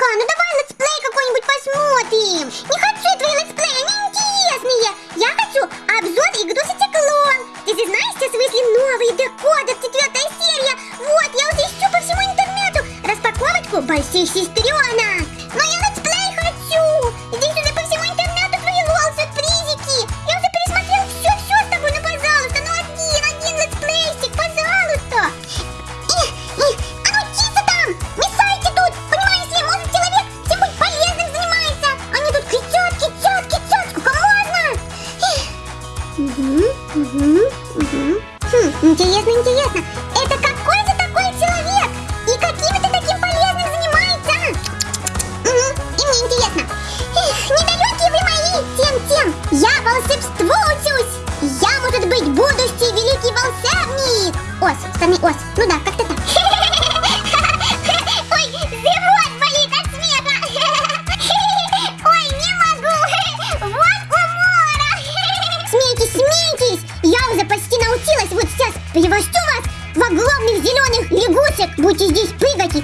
Ага, ну давай летсплей какой-нибудь посмотрим. Не хочу твои летсплеи, они интересные. Я хочу обзор игрушечек LOL. Ты же знаешь, сейчас вышли новые декодер, четвертая серия. Вот, я уже ищу по всему интернету распаковочку больших сестренок. Будете здесь прыгать и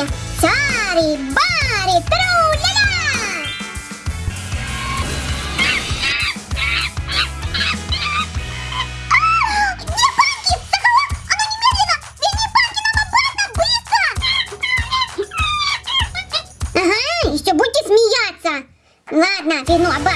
подходящее. Сари, бари, тру-ля-ля. А, Где банки? Сахаров, а ну немедленно! Верни банки нам обратно, быстро! Ага, еще будете смеяться. Ладно, верну обратно.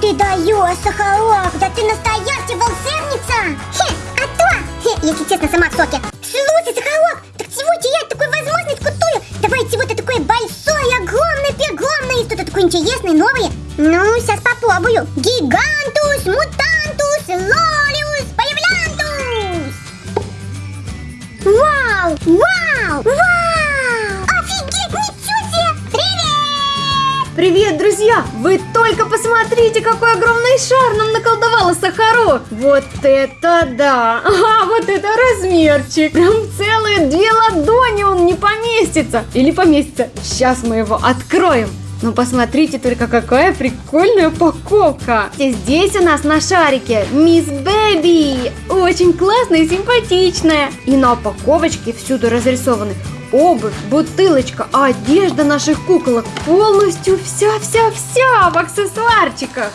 Ты даешь, Сахарок, да ты настоящая волшебница! Хе, а то! Хе, если честно, сама в соке. Слушай, Сахарок, так чего терять такую возможность крутую? Давай чего-то такое большое, огромное, преогромное, что-то такое интересное, новое. Ну, сейчас попробую. Гигантус, мутантус, лолиус, появлянтус! Вау! Вау! Вау! Привет! Друзья! Вы только посмотрите, какой огромный шар нам наколдовала Сахару! Вот это да! Ага, вот это размерчик! Прям целые две ладони он не поместится! Или поместится! Сейчас мы его откроем! Ну посмотрите только, какая прикольная упаковка! И здесь у нас на шарике Мисс Бэби! Очень классная и симпатичная! И на упаковочке всюду разрисованы обувь, бутылочка, а одежда наших куколок полностью вся-вся-вся в аксессуарчиках.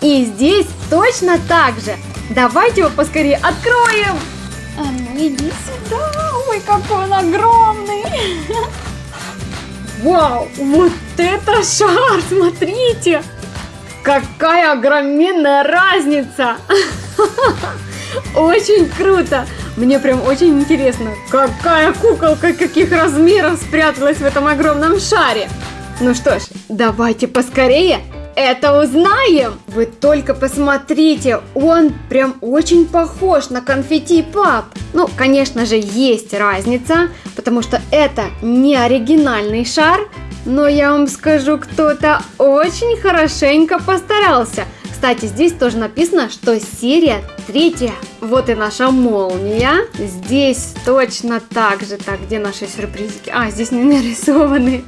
И здесь точно так же. Давайте его поскорее откроем. А ну иди сюда. Ой, какой он огромный. Вау, вот это шар, смотрите. Какая огроменная разница. Очень круто. Мне прям очень интересно, какая куколка каких размеров спряталась в этом огромном шаре. Ну что ж, давайте поскорее это узнаем. Вы только посмотрите, он прям очень похож на конфетти пап. Ну, конечно же, есть разница, потому что это не оригинальный шар, но я вам скажу, кто-то очень хорошенько постарался. Кстати, здесь тоже написано, что серия третья. Вот и наша молния. Здесь точно так же. Так, где наши сюрпризики? А, здесь не нарисованы.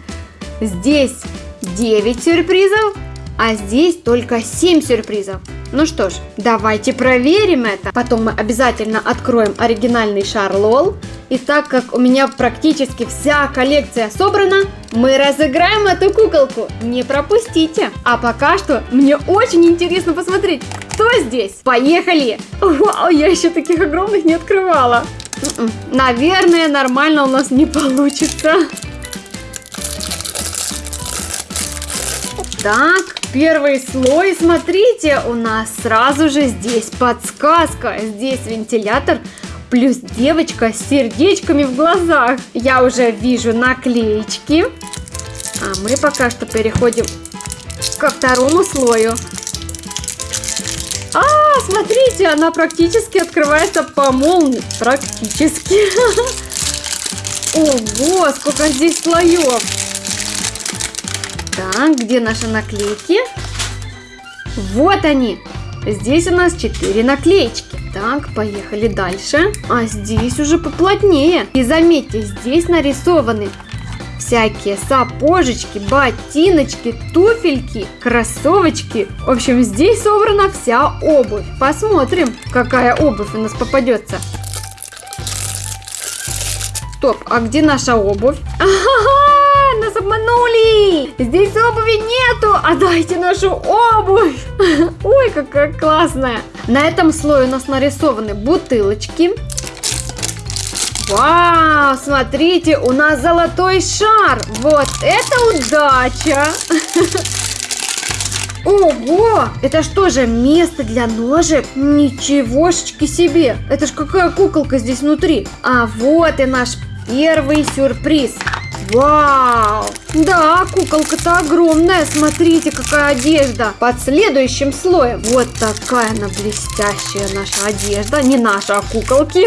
Здесь 9 сюрпризов, а здесь только 7 сюрпризов. Ну что ж, давайте проверим это. Потом мы обязательно откроем оригинальный шар Лол. И так как у меня практически вся коллекция собрана, мы разыграем эту куколку. Не пропустите. А пока что мне очень интересно посмотреть, кто здесь. Поехали! Вау, я еще таких огромных не открывала. М-м, наверное, нормально у нас не получится. Так, первый слой, смотрите, у нас сразу же здесь подсказка. Здесь вентилятор плюс девочка с сердечками в глазах. Я уже вижу наклеечки. А мы пока что переходим ко второму слою. А, смотрите, она практически открывается по молнии. Практически. Ого, сколько здесь слоев. Так, где наши наклейки? Вот они. Здесь у нас 4 наклеечки. Так, поехали дальше. А здесь уже поплотнее. И заметьте, здесь нарисованы всякие сапожечки, ботиночки, туфельки, кроссовочки. В общем, здесь собрана вся обувь. Посмотрим, какая обувь у нас попадется. Стоп, а где наша обувь? Ага, нас обманули! Здесь обуви нету, а дайте нашу обувь! Ой, какая классная! На этом слое у нас нарисованы бутылочки. Вау, смотрите, у нас золотой шар! Вот это удача! Ого! Это что же, место для ножек? Ничегошечки себе! Это ж какая куколка здесь внутри! А вот и наш первый сюрприз. Вау! Да, куколка-то огромная. Смотрите, какая одежда. Под следующим слоем. Вот такая она блестящая наша одежда. Не наша, а куколки.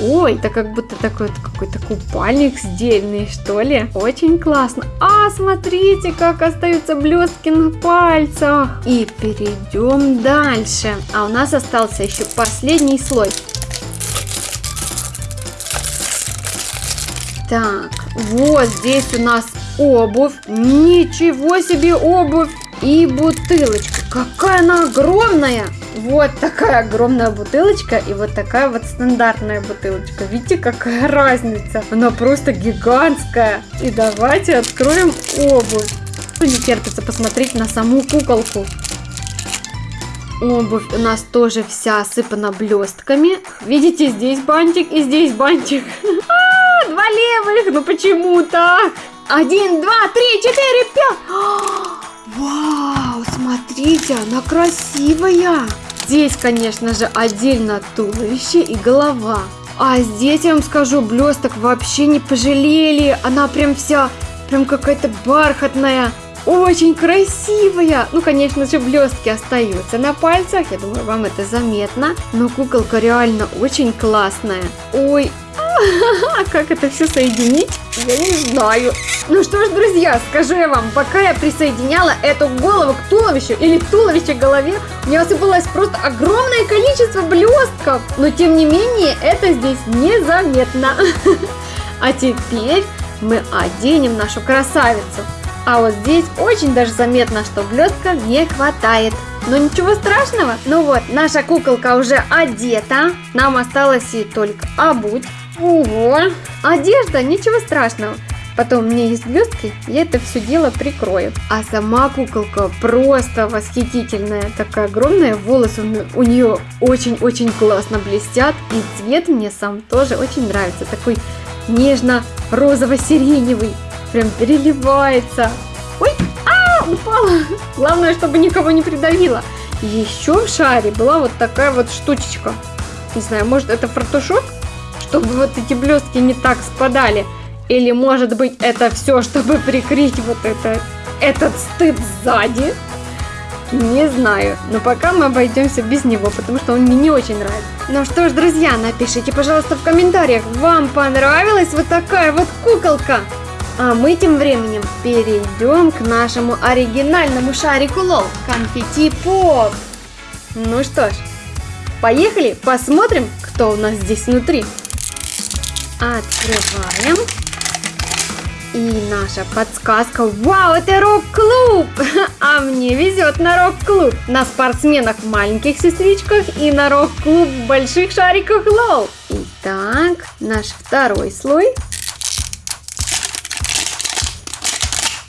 Ой, это как будто такой какой-то купальник сдельный, что ли. Очень классно. А, смотрите, как остаются блестки на пальцах. И перейдем дальше. А у нас остался еще последний слой. Так, вот здесь у нас обувь. Ничего себе обувь. И бутылочка. Какая она огромная. Вот такая огромная бутылочка и вот такая вот стандартная бутылочка. Видите, какая разница? Она просто гигантская. И давайте откроем обувь. Не терпится посмотреть на саму куколку. Обувь у нас тоже вся осыпана блестками. Видите, здесь бантик и здесь бантик. два левых, ну почему так? Один, два, три, четыре, пять. Вау, смотрите, она красивая. Здесь, конечно же, отдельно туловище и голова. А здесь, я вам скажу, блесток вообще не пожалели. Она прям вся, прям какая-то бархатная. Очень красивая. Ну, конечно же, блестки остаются на пальцах. Я думаю, вам это заметно. Но куколка реально очень классная. Ой, как это все соединить, я не знаю. Ну что ж, друзья, скажу я вам, пока я присоединяла эту голову к туловищу или туловище к голове, у меня осыпалось просто огромное количество блестков. Но тем не менее, это здесь незаметно. А теперь мы оденем нашу красавицу. А вот здесь очень даже заметно, что блестка не хватает. Но ничего страшного. Ну вот, наша куколка уже одета. Нам осталось ей только обуть. Ого! Одежда, ничего страшного. Потом меня есть блестки, я это все дело прикрою. А сама куколка просто восхитительная. Такая огромная, волосы у нее очень-очень классно блестят. И цвет мне сам тоже очень нравится. Такой нежно-розово-сиреневый. Прям переливается. Ой, а, упала. Главное, чтобы никого не придавило. Еще в шаре была вот такая вот штучечка. Не знаю, может это фартушок? Чтобы вот эти блестки не так спадали. Или может быть это все, чтобы прикрыть вот это, этот стыд сзади. Не знаю, но пока мы обойдемся без него, потому что он мне не очень нравится. Ну что ж, друзья, напишите, пожалуйста, в комментариях, вам понравилась вот такая вот куколка? А мы тем временем перейдем к нашему оригинальному шарику лол, конфетти поп. Ну что ж, поехали, посмотрим, кто у нас здесь внутри. Открываем. И наша подсказка. Вау, это рок-клуб! А мне везет на рок-клуб. На спортсменах маленьких сестричках и на рок-клуб больших шариках лол. Итак, наш второй слой.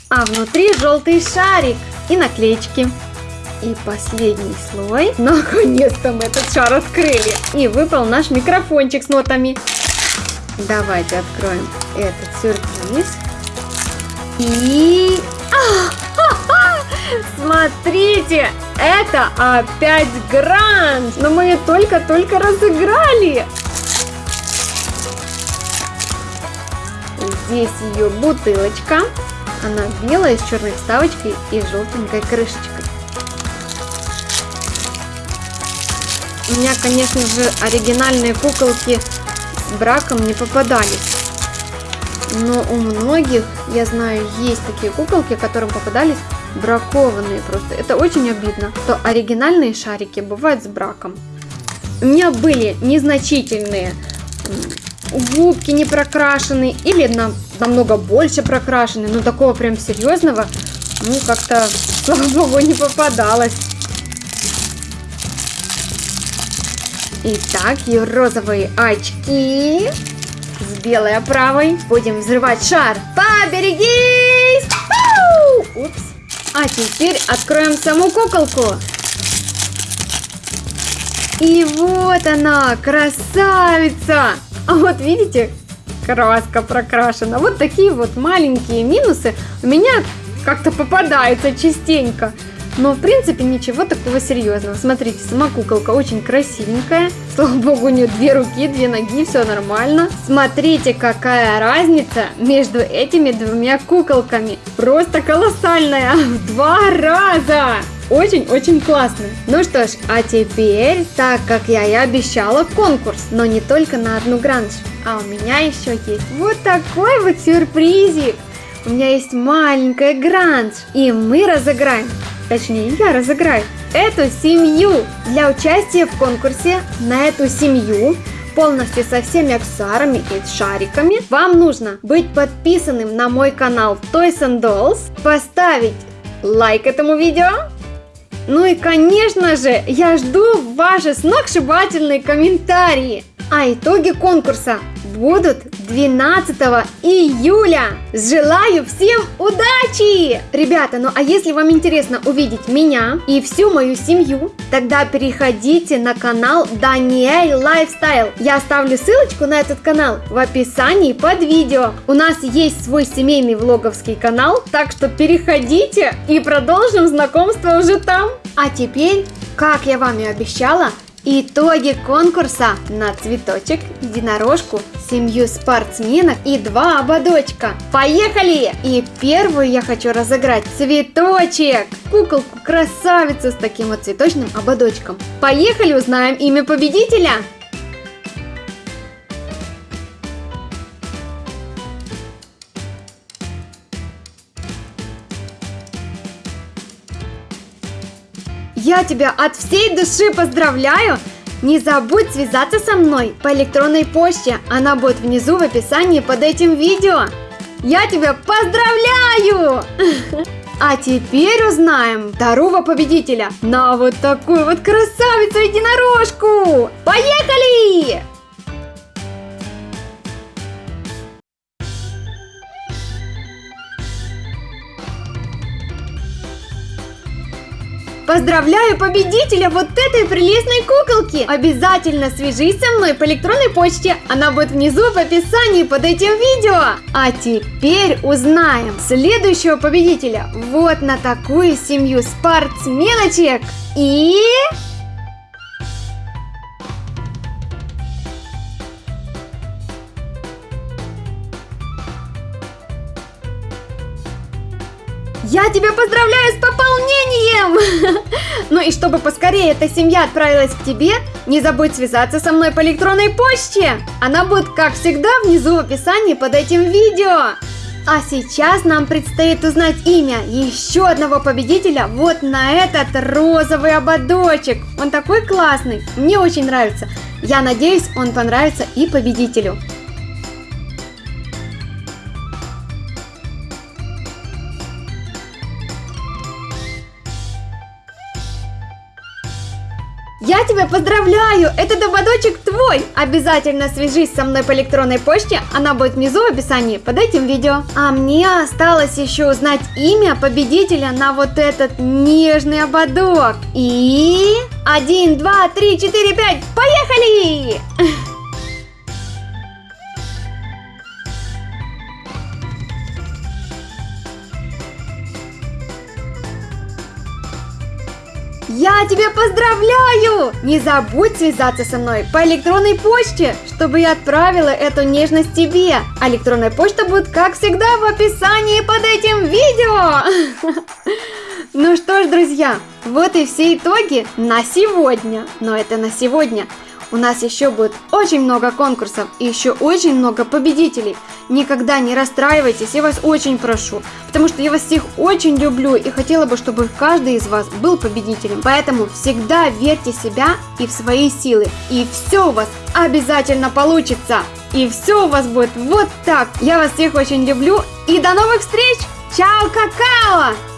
А внутри желтый шарик и наклеечки. И последний слой. Наконец-то мы этот шар открыли. И выпал наш микрофончик с нотами. Давайте откроем этот сюрприз. И... Смотрите, это опять гранж, но мы ее только-только разыграли. Здесь ее бутылочка. Она белая, с черной вставочкой и желтенькой крышечкой. У меня, конечно же, оригинальные куколки браком не попадались. Но у многих, я знаю, есть такие куколки, которым попадались бракованные просто. Это очень обидно, что оригинальные шарики бывают с браком. У меня были незначительные губки не прокрашены или на, намного больше прокрашены, но такого прям серьезного, ну как-то, слава богу, не попадалось. Итак, ее розовые очки с белой оправой. Будем взрывать шар. Поберегись! Упс. А теперь откроем саму куколку. И вот она, красавица! А вот видите, краска прокрашена. Вот такие вот маленькие минусы у меня как-то попадаются частенько. Но в принципе ничего такого серьезного. Смотрите, сама куколка очень красивенькая. Слава богу, у нее две руки, две ноги, все нормально. Смотрите, какая разница между этими двумя куколками. Просто колоссальная, в два раза. Очень-очень классно. Ну что ж, а теперь, так как я и обещала, конкурс. Но не только на одну гранж. А у меня еще есть вот такой вот сюрпризик. У меня есть маленькая гранж. И мы разыграем точнее я разыграю, эту семью. Для участия в конкурсе на эту семью полностью со всеми аксессуарами и шариками, вам нужно быть подписанным на мой канал Toys and Dolls, поставить лайк этому видео, ну и конечно же, я жду ваши сногсшибательные комментарии. А итоги конкурса будут 12 июля. Желаю всем удачи! Ребята, ну а если вам интересно увидеть меня и всю мою семью, тогда переходите на канал Даниэль Lifestyle. Я оставлю ссылочку на этот канал в описании под видео. У нас есть свой семейный влоговский канал, так что переходите и продолжим знакомство уже там. А теперь, как я вам и обещала, Итоги конкурса на цветочек, единорожку, семью спортсменок и два ободочка. Поехали! И первую я хочу разыграть цветочек. Куколку красавицу с таким вот цветочным ободочком. Поехали, узнаем имя победителя. Я тебя от всей души поздравляю! Не забудь связаться со мной по электронной почте, она будет внизу в описании под этим видео. Я тебя поздравляю! А теперь узнаем второго победителя на вот такую вот красавицу-единорожку! Поехали! Поздравляю победителя вот этой прелестной куколки! Обязательно свяжись со мной по электронной почте, она будет внизу в описании под этим видео. А теперь узнаем следующего победителя вот на такую семью спортсменочек. И... Я тебя поздравляю с пополнением! ну и чтобы поскорее эта семья отправилась к тебе, не забудь связаться со мной по электронной почте. Она будет, как всегда, внизу в описании под этим видео. А сейчас нам предстоит узнать имя еще одного победителя вот на этот розовый ободочек. Он такой классный, мне очень нравится. Я надеюсь, он понравится и победителю. Я тебя поздравляю! Этот ободочек твой! Обязательно свяжись со мной по электронной почте, она будет внизу в описании под этим видео. А мне осталось еще узнать имя победителя на вот этот нежный ободок. И... Один, два, три, четыре, пять, поехали! Я тебя поздравляю! Не забудь связаться со мной по электронной почте, чтобы я отправила эту нежность тебе. А электронная почта будет, как всегда, в описании под этим видео. Ну что ж, друзья, вот и все итоги на сегодня. Но это на сегодня. У нас еще будет очень много конкурсов и еще очень много победителей. Никогда не расстраивайтесь, я вас очень прошу, потому что я вас всех очень люблю и хотела бы, чтобы каждый из вас был победителем. Поэтому всегда верьте в себя и в свои силы, и все у вас обязательно получится. И все у вас будет вот так. Я вас всех очень люблю и до новых встреч! Чао, какао!